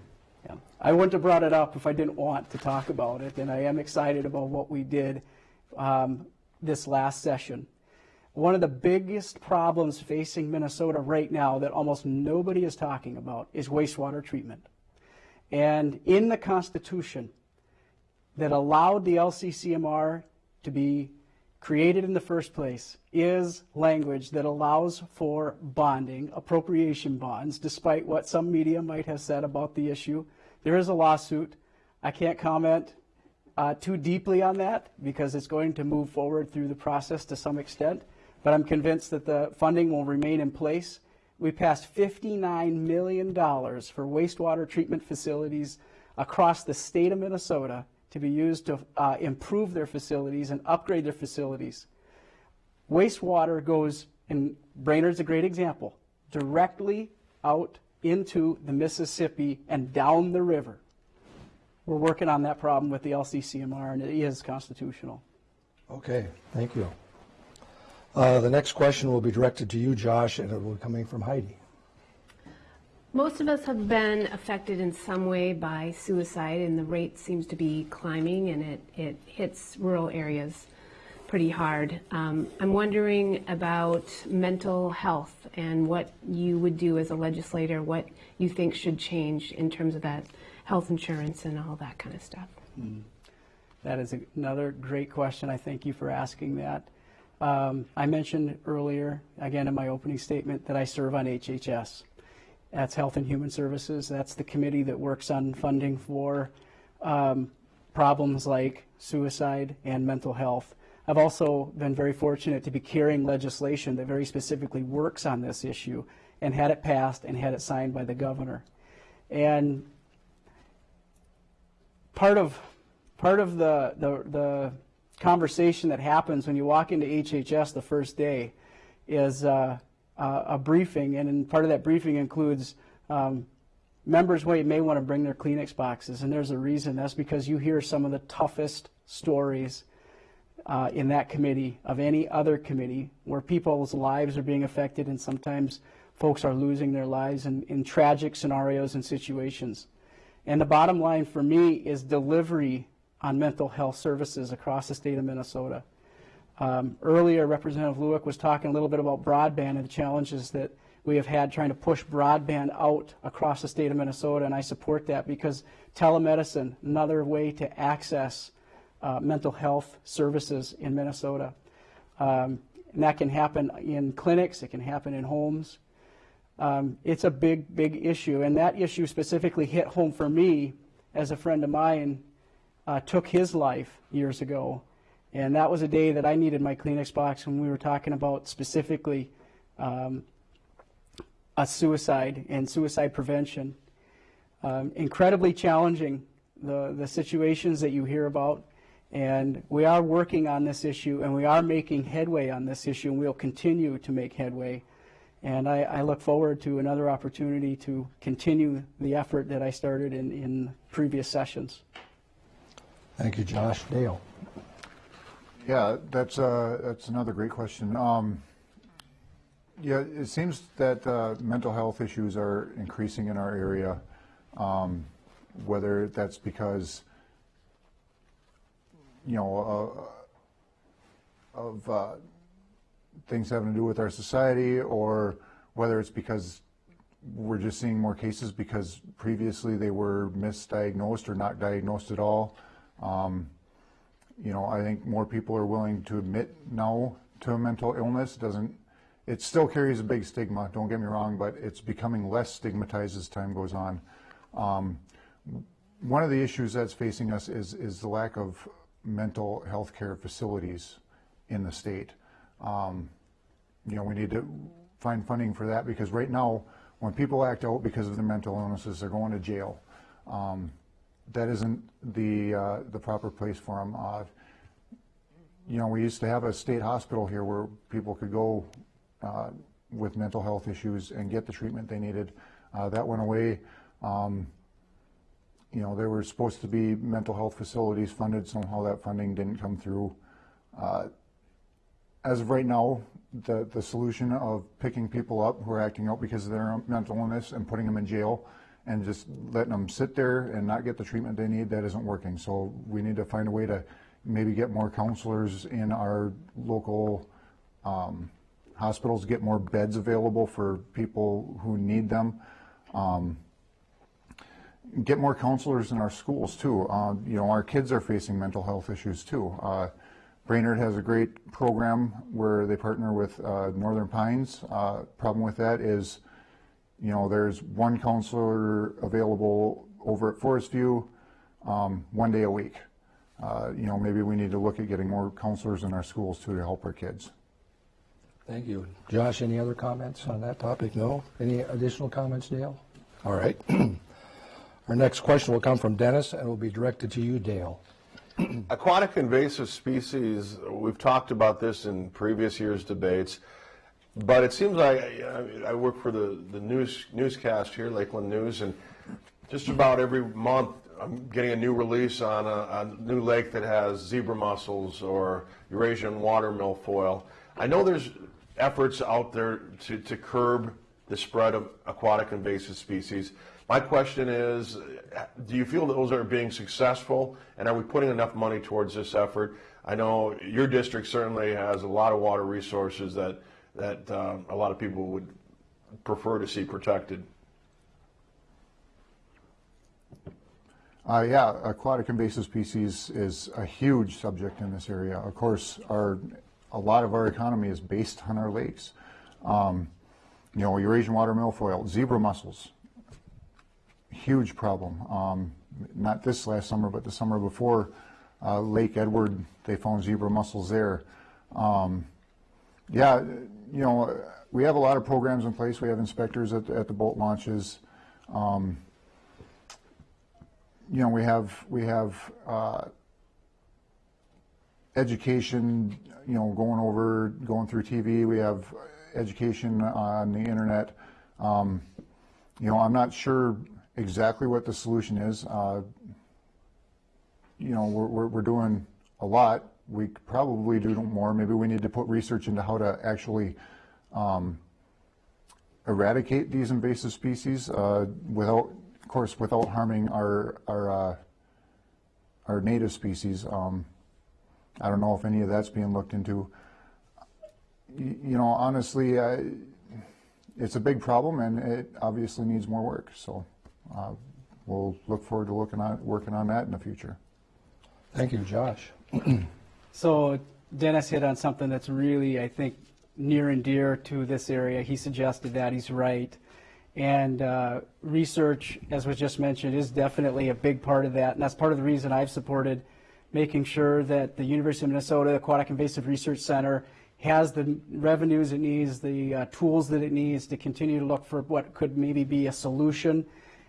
Yeah. I wouldn't have brought it up if I didn't want to talk about it, and I am excited about what we did um, this last session. One of the biggest problems facing Minnesota right now that almost nobody is talking about is wastewater treatment. And in the Constitution that allowed the LCCMR to be created in the first place is language that allows for bonding, appropriation bonds, despite what some media might have said about the issue. There is a lawsuit. I can't comment uh, too deeply on that because it's going to move forward through the process to some extent, but I'm convinced that the funding will remain in place. We passed $59 million for wastewater treatment facilities across the state of Minnesota to be used to uh, improve their facilities and upgrade their facilities. Wastewater goes, and Brainerd's a great example, directly out into the Mississippi and down the river. We're working on that problem with the LCCMR, and it is constitutional. Okay, thank you. Uh, The next question will be directed to you, Josh, and it will be coming from Heidi. Most of us have been affected in some way by suicide, and the rate seems to be climbing, and it, it hits rural areas pretty hard. Um, I'm wondering about mental health and what you would do as a legislator, what you think should change in terms of that health insurance and all that kind of stuff. That is another great question. I thank you for asking that. Um, I mentioned earlier, again in my opening statement, that I serve on HHS. That's Health and Human Services. That's the committee that works on funding for um, problems like suicide and mental health. I've also been very fortunate to be carrying legislation that very specifically works on this issue and had it passed and had it signed by the governor. And part of part of the, the, the conversation that happens when you walk into HHS the first day is uh, uh, a briefing, and part of that briefing includes um, members may, may want to bring their Kleenex boxes, and there's a reason. That's because you hear some of the toughest stories uh, in that committee of any other committee where people's lives are being affected, and sometimes folks are losing their lives in, in tragic scenarios and situations. And the bottom line for me is delivery on mental health services across the state of Minnesota. Um, earlier, Representative Lewick was talking a little bit about broadband and the challenges that we have had trying to push broadband out across the state of Minnesota, and I support that because telemedicine, another way to access uh, mental health services in Minnesota. Um, and that can happen in clinics, it can happen in homes. Um, it's a big, big issue, and that issue specifically hit home for me as a friend of mine uh, took his life years ago. And that was a day that I needed my Kleenex box when we were talking about specifically um, a suicide and suicide prevention. Um, incredibly challenging, the, the situations that you hear about. And we are working on this issue and we are making headway on this issue and we'll continue to make headway. And I, I look forward to another opportunity to continue the effort that I started in, in previous sessions. Thank you, Josh. Dale? Yeah, that's, uh, that's another great question. Um, yeah, it seems that uh, mental health issues are increasing in our area, um, whether that's because, you know, uh, of uh, things having to do with our society, or whether it's because we're just seeing more cases because previously they were misdiagnosed or not diagnosed at all. Um, you know, I think more people are willing to admit now to a mental illness. Doesn't it still carries a big stigma? Don't get me wrong, but it's becoming less stigmatized as time goes on. Um, one of the issues that's facing us is is the lack of mental health care facilities in the state. Um, you know, we need to find funding for that because right now, when people act out because of their mental illnesses, they're going to jail. Um, that isn't the uh, the proper place for them. Uh, you know, we used to have a state hospital here where people could go uh, with mental health issues and get the treatment they needed. Uh, that went away. Um, you know, there were supposed to be mental health facilities funded. Somehow that funding didn't come through. Uh, as of right now, the, the solution of picking people up who are acting out because of their mental illness and putting them in jail and just letting them sit there and not get the treatment they need, that isn't working. So we need to find a way to maybe get more counselors in our local um, hospitals, get more beds available for people who need them. Um, get more counselors in our schools too. Uh, you know, our kids are facing mental health issues too. Uh, Brainerd has a great program where they partner with uh, Northern Pines. Uh, problem with that is, you know, there's one counselor available over at Forest View um, one day a week. Uh, you know, maybe we need to look at getting more counselors in our schools too to help our kids. Thank you. Josh, any other comments on that topic? No? Any additional comments, Dale? All right. Our next question will come from Dennis and will be directed to you, Dale. Aquatic invasive species, we've talked about this in previous years' debates, but it seems like I, I work for the, the news newscast here, Lakeland News, and just about every month I'm getting a new release on a, a new lake that has zebra mussels or Eurasian water milfoil. I know there's efforts out there to, to curb the spread of aquatic invasive species. My question is, do you feel those are being successful, and are we putting enough money towards this effort? I know your district certainly has a lot of water resources that that um, a lot of people would prefer to see protected. Uh, yeah, aquatic invasive species is a huge subject in this area. Of course, our a lot of our economy is based on our lakes. Um, you know, Eurasian water milfoil, zebra mussels, huge problem. Um, not this last summer, but the summer before, uh, Lake Edward, they found zebra mussels there. Um, yeah, you know, we have a lot of programs in place. We have inspectors at, at the boat launches. Um, you know, we have we have uh, education. You know, going over, going through TV. We have education on the internet. Um, you know, I'm not sure exactly what the solution is. Uh, you know, we're, we're, we're, doing a lot. We probably do more. Maybe we need to put research into how to actually um, eradicate these invasive species uh, without, of course, without harming our our uh, our native species. Um, I don't know if any of that's being looked into. You, you know, honestly, it's a big problem, and it obviously needs more work. So uh, we'll look forward to looking on working on that in the future. Thank you, Josh. so Dennis hit on something that's really, I think, near and dear to this area. He suggested that. He's right. And uh, research, as was just mentioned, is definitely a big part of that. And that's part of the reason I've supported making sure that the University of Minnesota Aquatic Invasive Research Center has the revenues it needs, the uh, tools that it needs to continue to look for what could maybe be a solution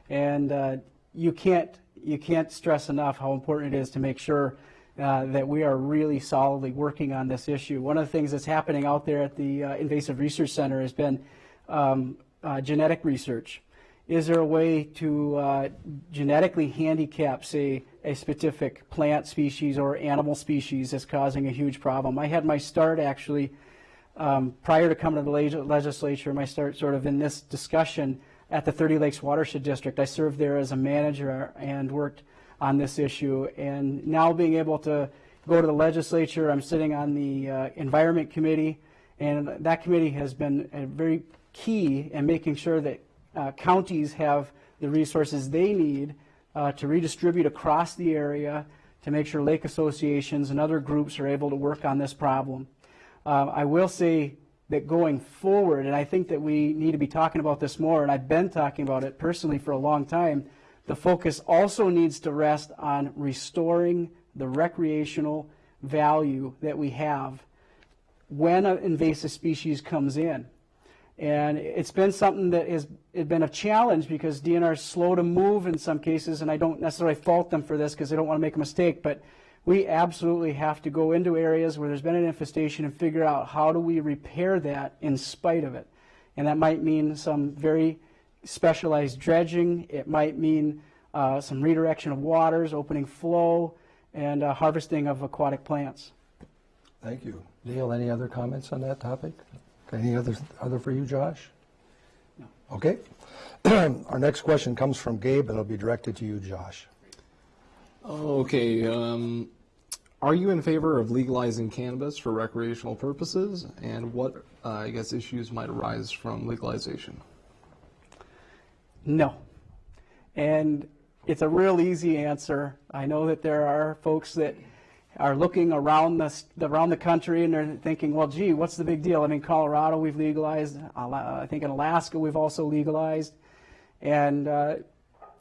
and uh, you can't you can't stress enough how important it is to make sure uh, that we are really solidly working on this issue. One of the things that's happening out there at the uh, Invasive Research Center has been um, uh, genetic research. Is there a way to uh, genetically handicap, say, a specific plant species or animal species that's causing a huge problem? I had my start actually um, prior to coming to the legislature, my start sort of in this discussion at the 30 Lakes Watershed District. I served there as a manager and worked on this issue. And now being able to go to the legislature, I'm sitting on the uh, Environment Committee, and that committee has been very key in making sure that uh, counties have the resources they need uh, to redistribute across the area to make sure lake associations and other groups are able to work on this problem. Uh, I will say that going forward, and I think that we need to be talking about this more, and I've been talking about it personally for a long time, the focus also needs to rest on restoring the recreational value that we have when an invasive species comes in. And it's been something that has been a challenge because DNR is slow to move in some cases, and I don't necessarily fault them for this because they don't want to make a mistake, but we absolutely have to go into areas where there's been an infestation and figure out how do we repair that in spite of it. And that might mean some very specialized dredging. It might mean uh, some redirection of waters, opening flow, and uh, harvesting of aquatic plants. Thank you. Dale, any other comments on that topic? Any other, other for you, Josh? No. Okay. Our next question comes from Gabe, and it'll be directed to you, Josh. Okay, um, are you in favor of legalizing cannabis for recreational purposes? And what, uh, I guess, issues might arise from legalization? No. And it's a real easy answer. I know that there are folks that are looking around the, around the country and they're thinking, well, gee, what's the big deal? I mean, Colorado, we've legalized. I think in Alaska, we've also legalized. And uh,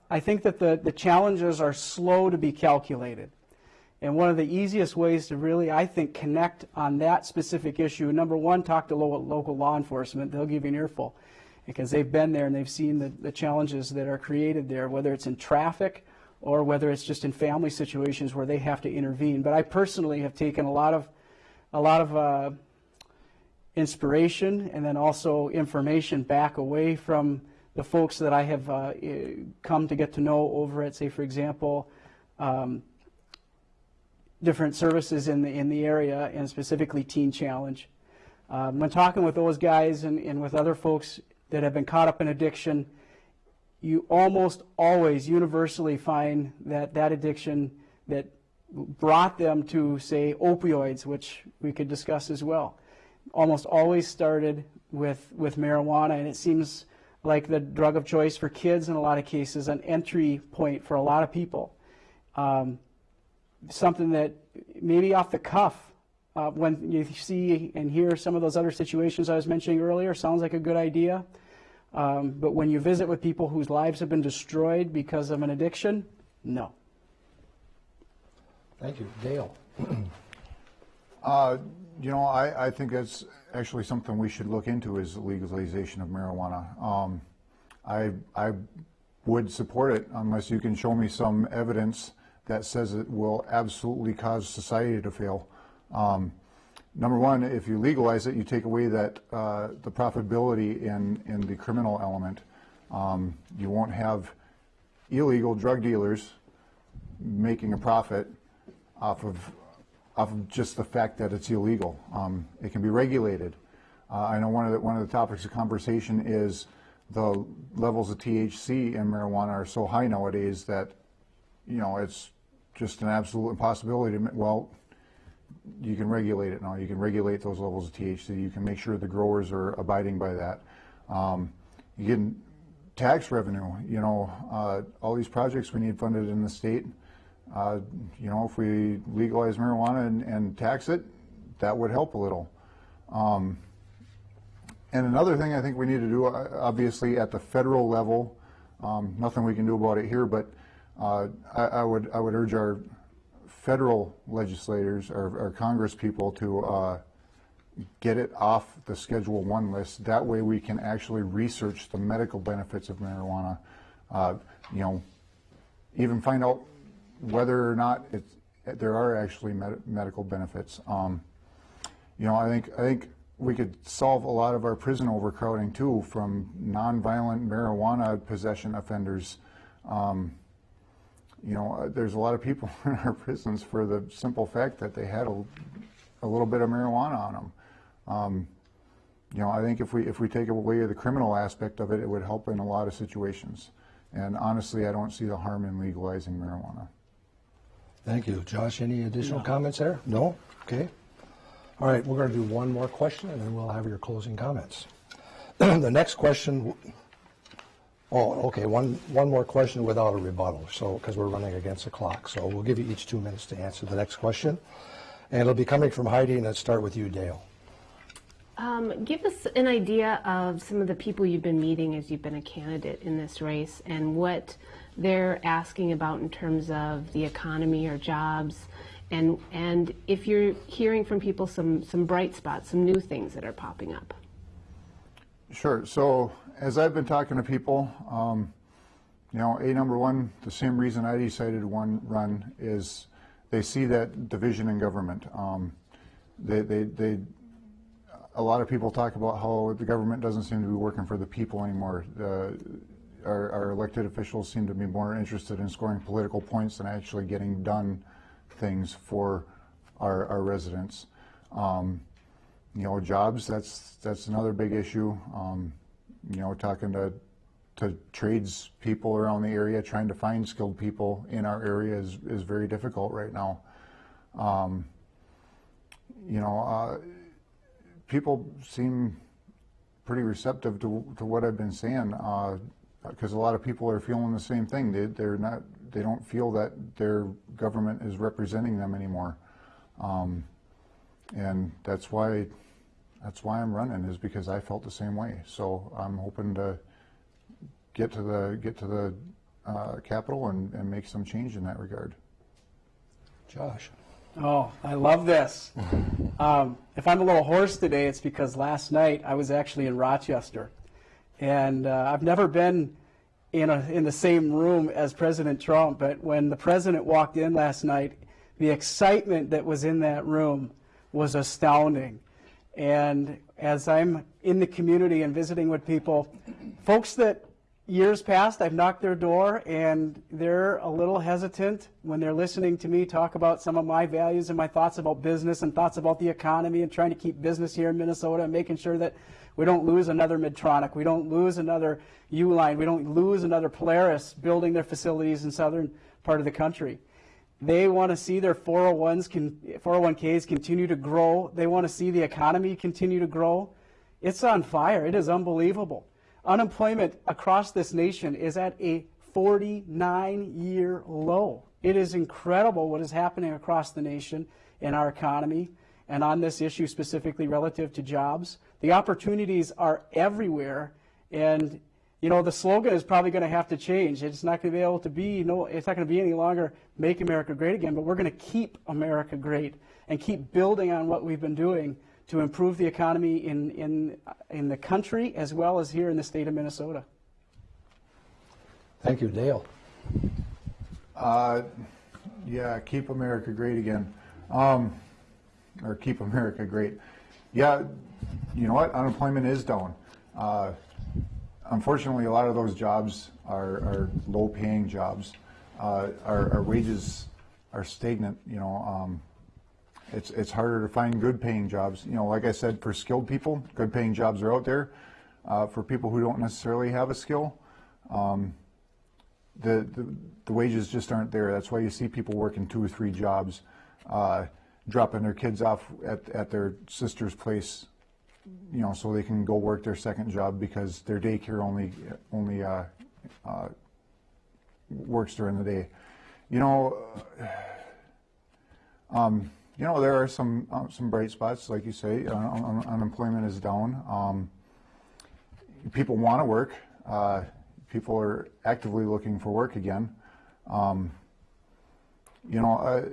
I think that the, the challenges are slow to be calculated. And one of the easiest ways to really, I think, connect on that specific issue, number one, talk to lo- local law enforcement. They'll give you an earful because they've been there and they've seen the, the challenges that are created there, whether it's in traffic or whether it's just in family situations where they have to intervene. But I personally have taken a lot of, a lot of uh, inspiration and then also information back away from the folks that I have uh, come to get to know over at, say, for example, um, different services in the in the area, and specifically Teen Challenge. Um, when talking with those guys and, and with other folks that have been caught up in addiction, you almost always universally find that that addiction that brought them to, say, opioids, which we could discuss as well, almost always started with, with marijuana. And it seems like the drug of choice for kids in a lot of cases, an entry point for a lot of people. Um, something that maybe off the cuff, uh, when you see and hear some of those other situations I was mentioning earlier, sounds like a good idea. Um, but when you visit with people whose lives have been destroyed because of an addiction, no. Thank you. Dale? Uh, you know, I, I think that's actually something we should look into is legalization of marijuana. Um, I, I would support it unless you can show me some evidence that says it will absolutely cause society to fail. Um, number one, if you legalize it, you take away that uh, the profitability in, in the criminal element. Um, you won't have illegal drug dealers making a profit off of off of just the fact that it's illegal. Um, it can be regulated. Uh, I know one of the one of the topics of conversation is the levels of THC in marijuana are so high nowadays that you know it's just an absolute impossibility. To, well, you can regulate it now. You can regulate those levels of THC. You can make sure the growers are abiding by that. Um, you get tax revenue. You know, uh, all these projects we need funded in the state uh, you know, if we legalize marijuana and, and, tax it, that would help a little. Um, and another thing I think we need to do, uh, obviously at the federal level, um, nothing we can do about it here, but uh, I, I, would I would urge our federal legislators or, or Congress people to uh, get it off the Schedule One list. That way, we can actually research the medical benefits of marijuana. Uh, you know, even find out whether or not it's, there are actually med medical benefits. Um, you know, I think I think we could solve a lot of our prison overcrowding too from nonviolent marijuana possession offenders. Um, you know, uh, there's a lot of people in our prisons for the simple fact that they had a, a little bit of marijuana on them. Um, you know, I think if we if we take away the criminal aspect of it, it would help in a lot of situations. And honestly, I don't see the harm in legalizing marijuana. Thank you. Josh, any additional comments there? No? Okay. All right, we're going to do one more question and then we'll have your closing comments. the next question Oh, okay, one, one more question without a rebuttal, so, because we're running against the clock. So we'll give you each two minutes to answer the next question. And it'll be coming from Heidi, and let's start with you, Dale. Um, give us an idea of some of the people you've been meeting as you've been a candidate in this race and what they're asking about in terms of the economy or jobs. And, and if you're hearing from people some, some bright spots, some new things that are popping up. Sure. So as I've been talking to people, um, you know, a number one, the same reason I decided one run is they see that division in government. Um, they, they, they, a lot of people talk about how the government doesn't seem to be working for the people anymore. Our, our elected officials seem to be more interested in scoring political points than actually getting done things for our, our residents. Um, you know, jobs, that's, that's another big issue. Um, you know, talking to, to trades people around the area, trying to find skilled people in our area is, is very difficult right now. Um, you know, uh, people seem pretty receptive to, to what I've been saying, because a lot of people are feeling the same thing. They, they're not, they don't feel that their government is representing them anymore. Um, and that's why that's why I'm running is because I felt the same way. So I'm hoping to get to the get to the uh, Capitol and, and make some change in that regard. Josh. Oh, I love this. Um, if I'm a little hoarse today, it's because last night I was actually in Rochester. And uh, I've never been in, a, in the same room as President Trump, but when the president walked in last night, the excitement that was in that room was astounding. And as I'm in the community and visiting with people, folks that years past I've knocked their door and they're a little hesitant when they're listening to me talk about some of my values and my thoughts about business and thoughts about the economy and trying to keep business here in Minnesota and making sure that we don't lose another Medtronic, we don't lose another Uline, we don't lose another Polaris building their facilities in southern part of the country. They want to see their 401s, 401ks continue to grow. They want to see the economy continue to grow. It's on fire. It is unbelievable. Unemployment across this nation is at a 49 year low. It is incredible what is happening across the nation in our economy and on this issue specifically relative to jobs. The opportunities are everywhere and you know, the slogan is probably going to have to change. It's not going to be able to be, no, it's not going to be any longer make America great again, but we're going to keep America great and keep building on what we've been doing to improve the economy in, in, in the country as well as here in the state of Minnesota. Thank you, Dale. Uh, yeah, keep America great again. Um, or keep America great. Yeah, you know what? Unemployment is down. Uh, unfortunately, a lot of those jobs are, are low-paying jobs. Uh, our, our, wages are stagnant. You know, um, it's it's harder to find good-paying jobs. You know, like I said, for skilled people, good-paying jobs are out there. Uh, for people who don't necessarily have a skill, um, the, the, the wages just aren't there. That's why you see people working two or three jobs, uh, dropping their kids off at, at their sister's place you know, so they can go work their second job because their daycare only only uh, uh, works during the day. You know, um, you know there are some uh, some bright spots, like you say. Un unemployment is down. Um, people want to work. Uh, people are actively looking for work again. Um, you know, uh,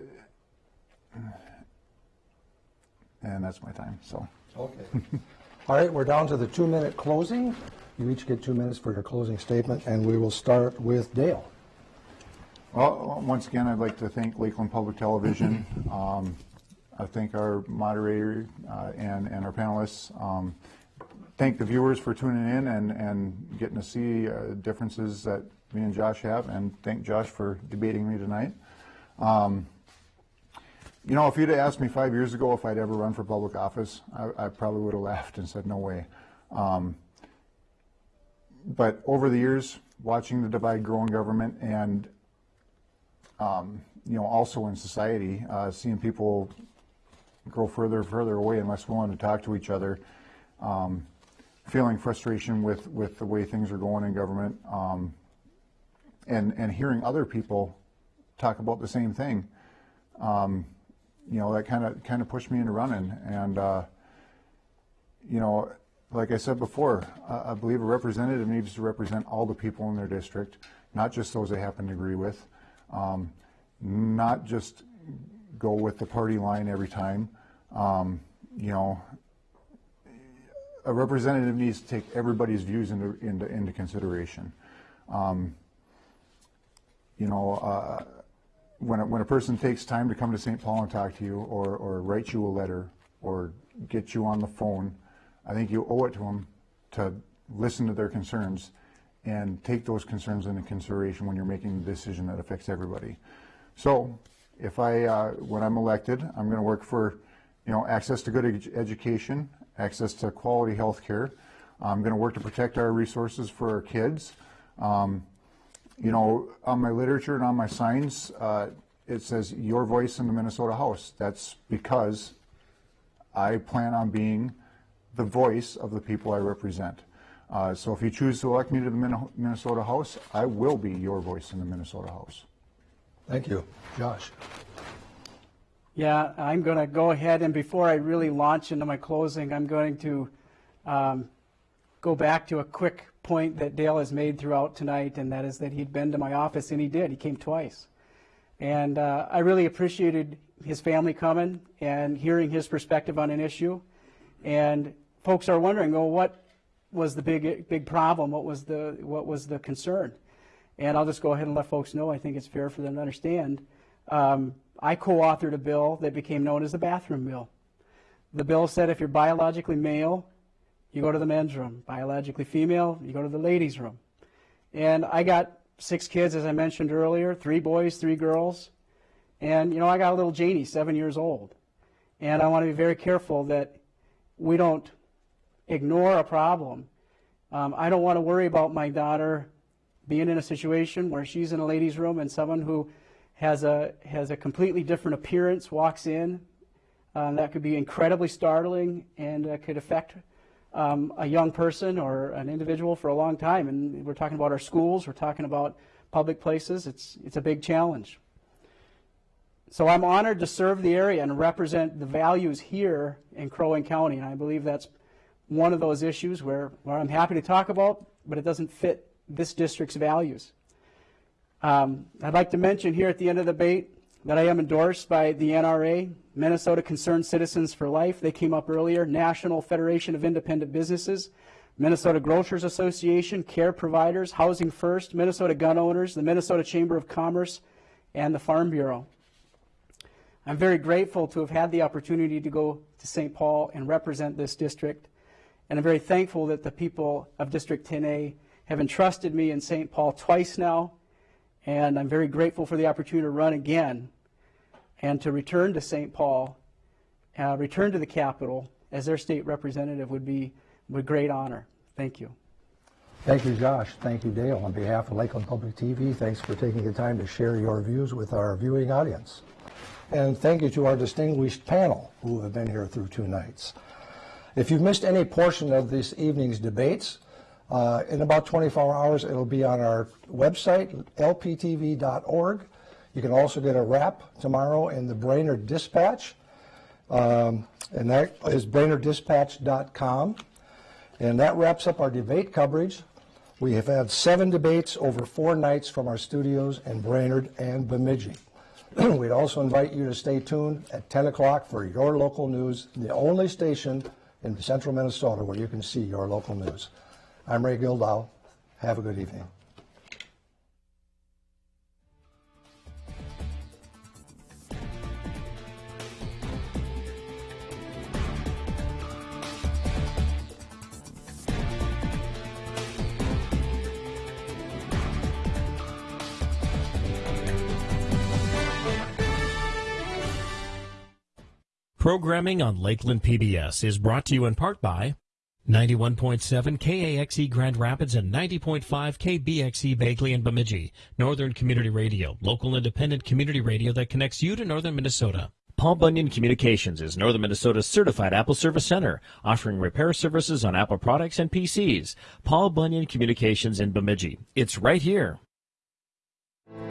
and that's my time. So. Okay. All right, we're down to the two-minute closing. You each get two minutes for your closing statement, and we will start with Dale. Well, once again, I'd like to thank Lakeland Public Television. Um, I thank our moderator uh, and, and our panelists. Um, thank the viewers for tuning in and, and getting to see uh, differences that me and Josh have, and thank Josh for debating me tonight. Um, you know, if you'd asked me five years ago if I'd ever run for public office, I, I probably would have laughed and said, no way. Um, but over the years, watching the divide grow in government and, um, you know, also in society, uh, seeing people grow further and further away and less willing to talk to each other, um, feeling frustration with, with the way things are going in government, um, and, and hearing other people talk about the same thing, um, you know, that kind of kind of pushed me into running. And uh, you know, like I said before, I, I believe a representative needs to represent all the people in their district, not just those they happen to agree with, um, not just go with the party line every time. Um, you know, a representative needs to take everybody's views into into, into consideration. Um, you know, uh, when a, when a person takes time to come to St. Paul and talk to you, or or write you a letter, or get you on the phone, I think you owe it to them to listen to their concerns and take those concerns into consideration when you're making a decision that affects everybody. So, if I uh, when I'm elected, I'm going to work for you know access to good ed education, access to quality health care. I'm going to work to protect our resources for our kids. Um, you know, on my literature and on my signs, uh, it says your voice in the Minnesota House. That's because I plan on being the voice of the people I represent. Uh, so if you choose to elect me to the Minnesota House, I will be your voice in the Minnesota House. Thank you. Josh. Yeah, I'm going to go ahead and before I really launch into my closing, I'm going to um, go back to a quick point that Dale has made throughout tonight, and that is that he'd been to my office, and he did. He came twice. And uh, I really appreciated his family coming and hearing his perspective on an issue. And folks are wondering, well, what was the big big problem? What was the what was the concern? And I'll just go ahead and let folks know. I think it's fair for them to understand. Um, I co-authored a bill that became known as the bathroom bill. The bill said if you're biologically male you go to the men's room. Biologically female, you go to the ladies' room. And I got six kids, as I mentioned earlier, three boys, three girls. And, you know, I got a little Janie, seven years old. And I want to be very careful that we don't ignore a problem. Um, I don't want to worry about my daughter being in a situation where she's in a ladies' room and someone who has a, has a completely different appearance walks in. Um, that could be incredibly startling and uh, could affect um, a young person or an individual for a long time. And we're talking about our schools, we're talking about public places. It's, it's a big challenge. So I'm honored to serve the area and represent the values here in Crow Wing County. And I believe that's one of those issues where, where I'm happy to talk about, but it doesn't fit this district's values. Um, I'd like to mention here at the end of the debate that I am endorsed by the NRA, Minnesota Concerned Citizens for Life. They came up earlier. National Federation of Independent Businesses, Minnesota Grocers Association, Care Providers, Housing First, Minnesota Gun Owners, the Minnesota Chamber of Commerce, and the Farm Bureau. I'm very grateful to have had the opportunity to go to St. Paul and represent this district. And I'm very thankful that the people of District 10A have entrusted me in St. Paul twice now. And I'm very grateful for the opportunity to run again and to return to St. Paul, uh, return to the capital as their state representative would be with great honor. Thank you. Thank you, Josh. Thank you, Dale. On behalf of Lakeland Public TV, thanks for taking the time to share your views with our viewing audience. And thank you to our distinguished panel who have been here through two nights. If you've missed any portion of this evening's debates, uh, in about 24 hours, it'll be on our website, lptv.org. You can also get a wrap tomorrow in the Brainerd Dispatch, um, and that is brainerddispatch.com. And that wraps up our debate coverage. We have had seven debates over four nights from our studios in Brainerd and Bemidji. We'd also invite you to stay tuned at 10 o'clock for your local news, the only station in central Minnesota where you can see your local news. I'm Ray Gildow. Have a good evening. Programming on Lakeland PBS is brought to you in part by 91.7 KAXE Grand Rapids and 90.5 KBXE Bagley and Bemidji, Northern Community Radio, local independent community radio that connects you to northern Minnesota. Paul Bunyan Communications is Northern Minnesota's certified Apple Service Center, offering repair services on Apple products and PCs. Paul Bunyan Communications in Bemidji. It's right here.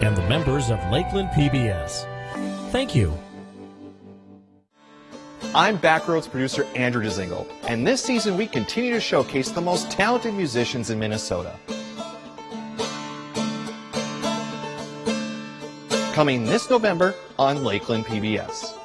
And the members of Lakeland PBS. Thank you. I'm Backroads producer Andrew Dzingel, and this season we continue to showcase the most talented musicians in Minnesota. Coming this November on Lakeland PBS.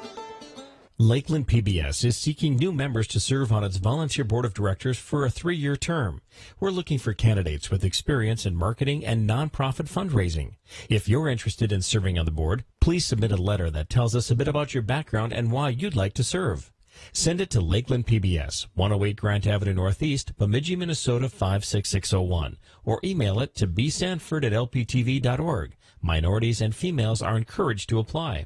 Lakeland PBS is seeking new members to serve on its volunteer board of directors for a three year term. We're looking for candidates with experience in marketing and nonprofit fundraising. If you're interested in serving on the board, please submit a letter that tells us a bit about your background and why you'd like to serve. Send it to Lakeland PBS, 108 Grant Avenue Northeast, Bemidji, Minnesota 56601, or email it to bsanford at lptv.org. Minorities and females are encouraged to apply.